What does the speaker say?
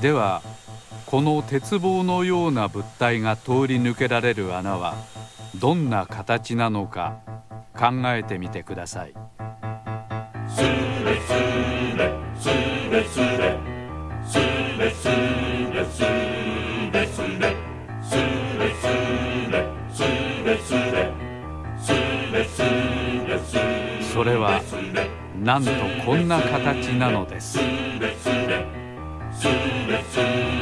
ではこの鉄棒のような物体が通り抜けられる穴はどんな形なのか考えてみてください。スレスレスレスレスレスレスレスレスレスレスレスレスレスレそれはなんとこんな形なのです。Zulu, Zulu.